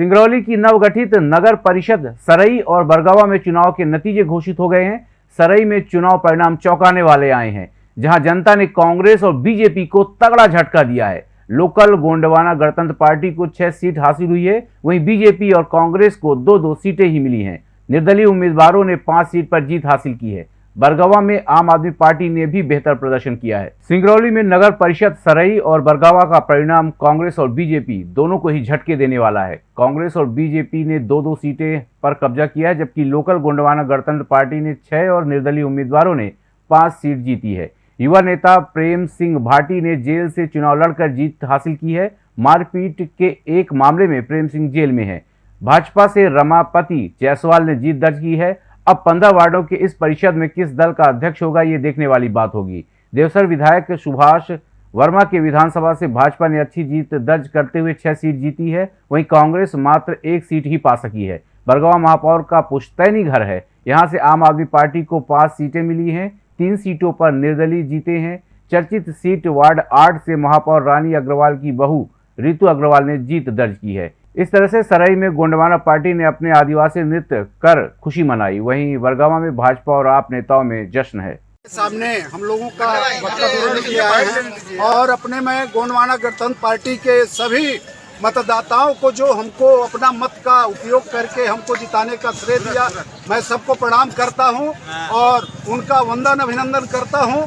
सिंगरौली की नवगठित नगर परिषद सरई और बरगावा में चुनाव के नतीजे घोषित हो गए हैं। सरई में चुनाव परिणाम चौंकाने वाले आए हैं, जहाँ जनता ने कांग्रेस और बीजेपी को तगड़ा झटका दिया है। लोकल गोंडवाना गणतंत्र पार्टी को छह सीट हासिल हुई है, वहीं बीजेपी और कांग्रेस को दो दो सीटें ही मिली हैं। निर्दलीय उम्मीदवारों ने पाँच सीट पर जीत हासिल की है। बरगावा में आम आदमी पार्टी ने भी बेहतर प्रदर्शन किया है। सिंगरौली में नगर परिषद सरई और बरगावा का परिणाम कांग्रेस और बीजेपी दोनों को ही झटके देने वाला है। कांग्रेस और बीजेपी ने दो दो सीटें पर कब्जा किया है, जबकि लोकल गोंडवाना गणतंत्र पार्टी ने छह और निर्दलीय उम्मीदवारों ने पाँच सीट जीती है। युवा नेता प्रेम सिंह भाटी ने जेल से चुनाव लड़कर जीत हासिल की है। मारपीट के एक मामले में प्रेम सिंह जेल में है। भाजपा से रमापति जायसवाल ने जीत दर्ज की है अब पंद्रह वार्डों के इस परिषद में किस दल का अध्यक्ष होगा, ये देखने वाली बात होगी। देवसर विधायक सुभाष वर्मा के विधानसभा से भाजपा ने अच्छी जीत दर्ज करते हुए छह सीट जीती है, वहीं कांग्रेस मात्र एक सीट ही पा सकी है। बरगावा महापौर का पुश्तैनी घर है। यहाँ से आम आदमी पार्टी को पाँच सीटें मिली हैं, तीन सीटों पर निर्दलीय जीते हैं। चर्चित सीट वार्ड आठ से महापौर रानी अग्रवाल की बहू रितु अग्रवाल ने जीत दर्ज की है। इस तरह से सराई में गोंडवाना पार्टी ने अपने आदिवासी नृत्य कर खुशी मनाई। वहीं वरगावा में भाजपा और आप नेताओं में जश्न है। सामने हम लोगों का वक्तव्य किया है और अपने में गोंडवाना गणतंत्र पार्टी के सभी मतदाताओं को जो हमको अपना मत का उपयोग करके हमको जिताने का श्रेय दिया, मैं सबको प्रणाम करता हूँ और उनका वंदन अभिनंदन करता हूँ।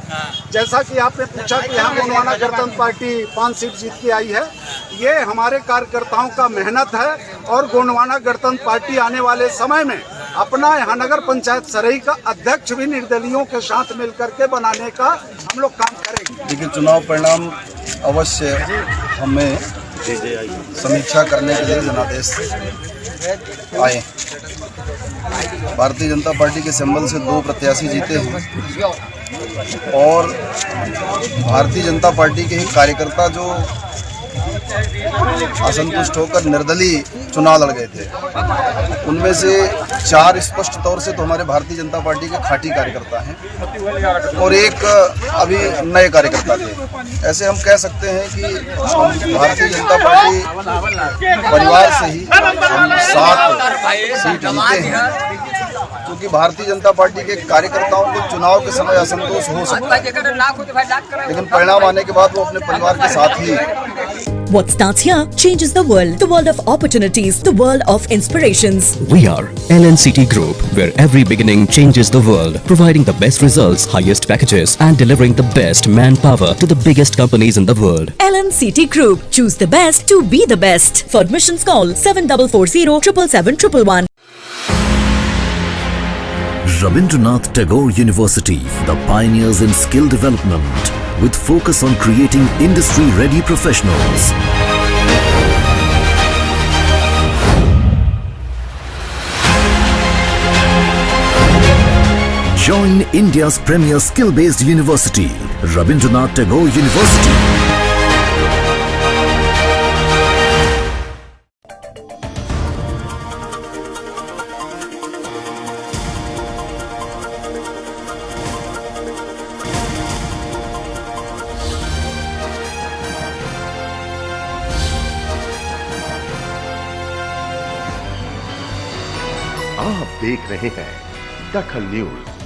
जैसा कि आपने पूछा कि यहाँ गोंडवाना गणतंत्र पार्टी पाँच सीट जीत के आई है, ये हमारे कार्यकर्ताओं का मेहनत है और गोंडवाना गणतंत्र पार्टी आने वाले समय में अपना यहाँ नगर पंचायत सरई का अध्यक्ष भी निर्दलियों के साथ मिलकर के बनाने का हम लोग काम करेंगे। लेकिन चुनाव परिणाम अवश्य हमें समीक्षा करने के लिए जनादेश आए। भारतीय जनता पार्टी के सिंबल से दो प्रत्याशी जीते हैं। और भारतीय जनता पार्टी के ही कार्यकर्ता जो असंतुष्ट होकर निर्दलीय चुनाव लड़ गए थे। उनमें से चार स्पष्ट तौर से तो हमारे भारतीय जनता पार्टी के खाटी कार्यकर्ता हैं और एक अभी नए कार्यकर्ता थे। ऐसे हम कह सकते हैं कि भारतीय जनता पार्टी परिवार से ही हम सात सीट जीते हैं, क्योंकि भारतीय जनता पार्टी के कार्यकर्ताओं को चुनाव के समय असंतोष हो सकता है। लेकिन परिणाम आने के बाद वो अपने परिवार के साथ ही What starts here changes the world. The world of opportunities. The world of inspirations. We are LNCT Group, where every beginning changes the world, providing the best results, highest packages, and delivering the best manpower to the biggest companies in the world. LNCT Group. Choose the best to be the best. For admissions call 7440 777 Rabindranath Tagore University, the pioneers in skill development, with focus on creating industry-ready professionals. Join India's premier skill-based university, Rabindranath Tagore University. आप देख रहे हैं दखल news.